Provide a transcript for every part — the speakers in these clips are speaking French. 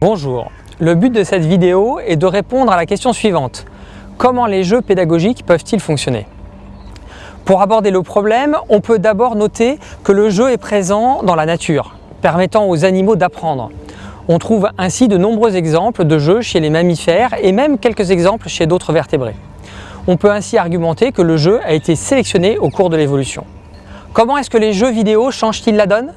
Bonjour, le but de cette vidéo est de répondre à la question suivante. Comment les jeux pédagogiques peuvent-ils fonctionner? Pour aborder le problème, on peut d'abord noter que le jeu est présent dans la nature, permettant aux animaux d'apprendre. On trouve ainsi de nombreux exemples de jeux chez les mammifères et même quelques exemples chez d'autres vertébrés. On peut ainsi argumenter que le jeu a été sélectionné au cours de l'évolution. Comment est-ce que les jeux vidéo changent-ils la donne?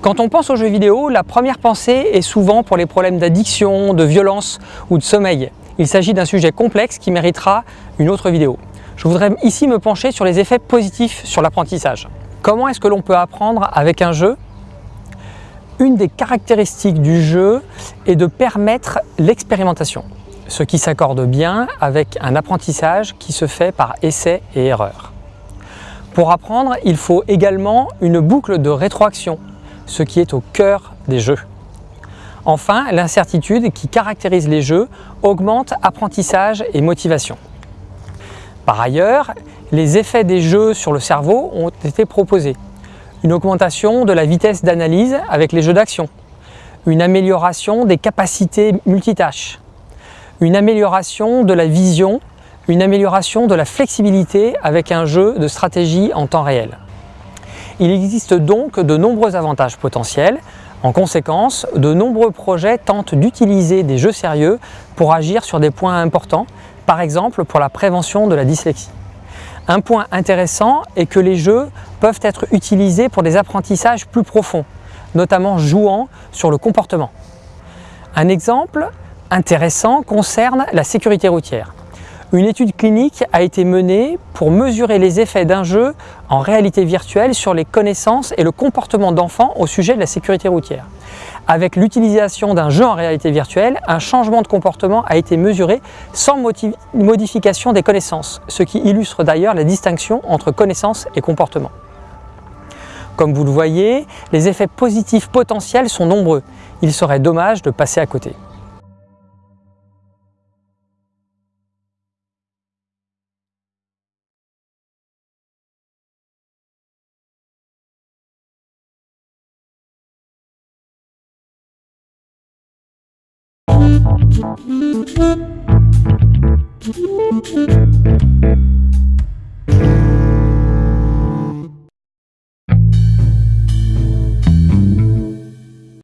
Quand on pense aux jeux vidéo, la première pensée est souvent pour les problèmes d'addiction, de violence ou de sommeil. Il s'agit d'un sujet complexe qui méritera une autre vidéo. Je voudrais ici me pencher sur les effets positifs sur l'apprentissage. Comment est-ce que l'on peut apprendre avec un jeu? Une des caractéristiques du jeu est de permettre l'expérimentation, ce qui s'accorde bien avec un apprentissage qui se fait par essai et erreur. Pour apprendre, il faut également une boucle de rétroaction ce qui est au cœur des jeux. Enfin, l'incertitude qui caractérise les jeux augmente apprentissage et motivation. Par ailleurs, les effets des jeux sur le cerveau ont été proposés. Une augmentation de la vitesse d'analyse avec les jeux d'action, une amélioration des capacités multitâches, une amélioration de la vision, une amélioration de la flexibilité avec un jeu de stratégie en temps réel. Il existe donc de nombreux avantages potentiels. En conséquence, de nombreux projets tentent d'utiliser des jeux sérieux pour agir sur des points importants, par exemple pour la prévention de la dyslexie. Un point intéressant est que les jeux peuvent être utilisés pour des apprentissages plus profonds, notamment jouant sur le comportement. Un exemple intéressant concerne la sécurité routière. Une étude clinique a été menée pour mesurer les effets d'un jeu en réalité virtuelle sur les connaissances et le comportement d'enfants au sujet de la sécurité routière. Avec l'utilisation d'un jeu en réalité virtuelle, un changement de comportement a été mesuré sans modification des connaissances, ce qui illustre d'ailleurs la distinction entre connaissances et comportement. Comme vous le voyez, les effets positifs potentiels sont nombreux. Il serait dommage de passer à côté.